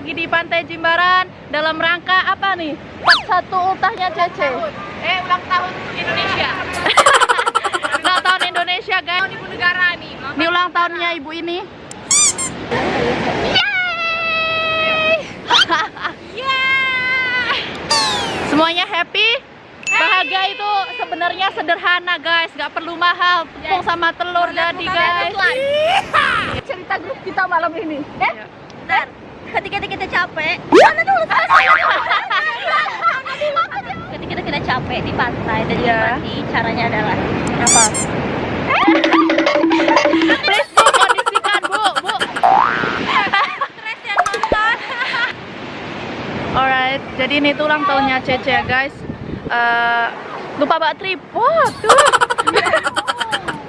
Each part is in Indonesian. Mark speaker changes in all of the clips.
Speaker 1: lagi di Pantai Jimbaran dalam rangka apa nih? Satu ultahnya Cece.
Speaker 2: Eh, ulang tahun Indonesia.
Speaker 1: Ulang tahun Indonesia guys.
Speaker 2: Tahun ibu negara nih.
Speaker 1: Ini ulang tahunnya ibu ini. Semuanya happy? Bahagia itu sebenarnya sederhana guys, nggak perlu mahal. Tepung sama telur jadi guys.
Speaker 2: Cerita grup kita malam ini. Eh,
Speaker 3: Bentar, ketika kita capek
Speaker 2: mana dulu?
Speaker 3: ketika kita capek di pantai dan
Speaker 1: Iya.
Speaker 3: mandi caranya adalah
Speaker 1: Apa? Please bu, kondisikan bu, bu.
Speaker 3: stres yang nonton
Speaker 1: Alright, jadi ini tuh ulang tahunnya Cece ya guys. Eh, lupa bawa tripod tuh.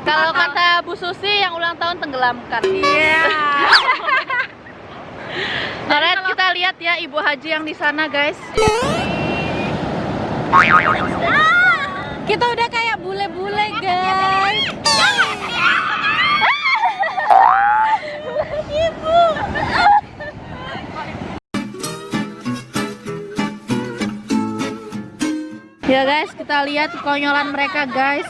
Speaker 1: Kalau kata Bu Susi yang ulang tahun tenggelamkan. Iya. Alright, kita lihat ya Ibu Haji yang di sana guys.
Speaker 3: kita udah kayak bule-bule guys
Speaker 1: guys, kita lihat konyolan mereka guys.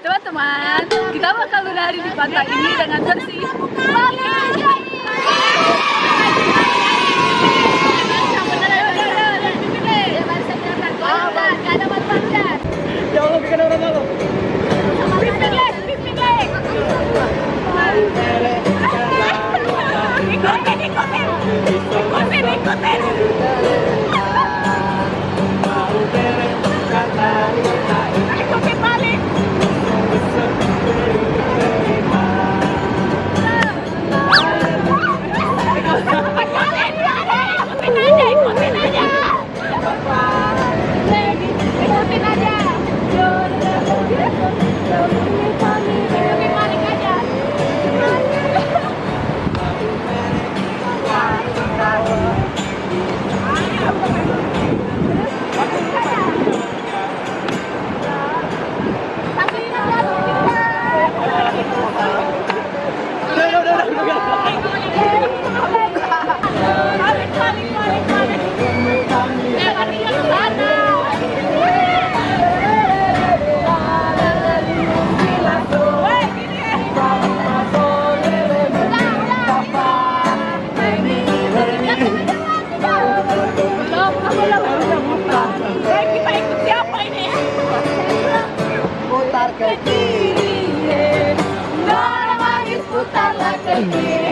Speaker 2: Teman-teman, kita bakal menari di pantai ini dengan versi ¡Helicóptero! ¡Disculpen, helicóptero! Kita ikut siapa ini?
Speaker 4: Putar ke kiri.
Speaker 2: Nona manis putarlah ke kiri,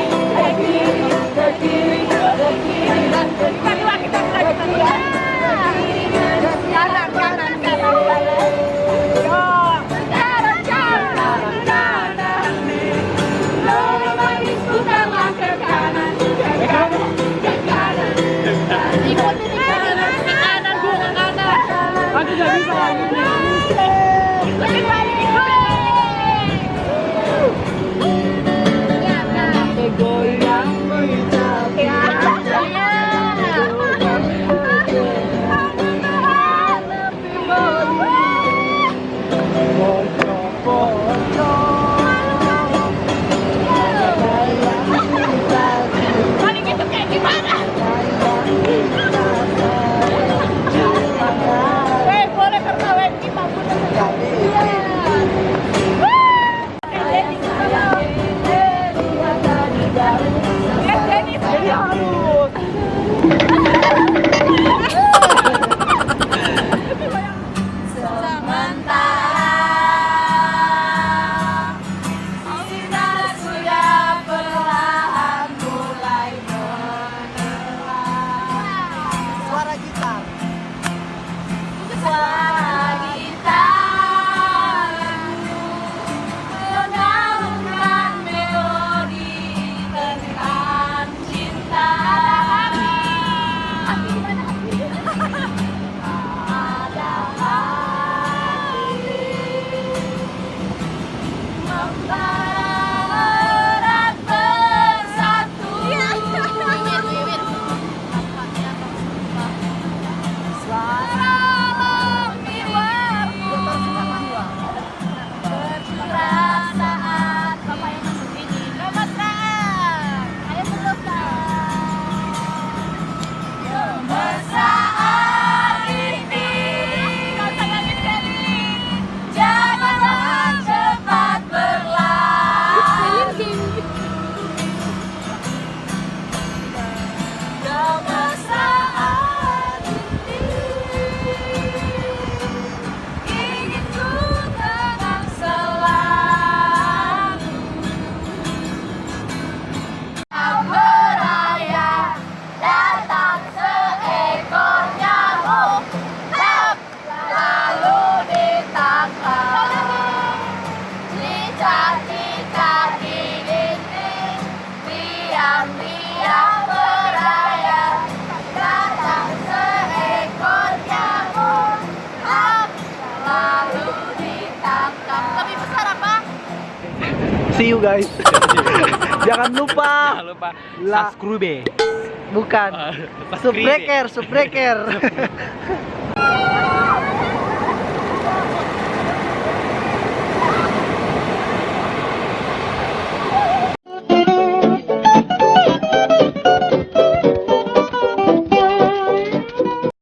Speaker 2: Wow.
Speaker 5: See you guys. Jangan lupa
Speaker 2: Jangan lupa
Speaker 5: La-
Speaker 2: subscribe.
Speaker 5: bukan
Speaker 2: Ah,
Speaker 5: subbreaker, subbreaker.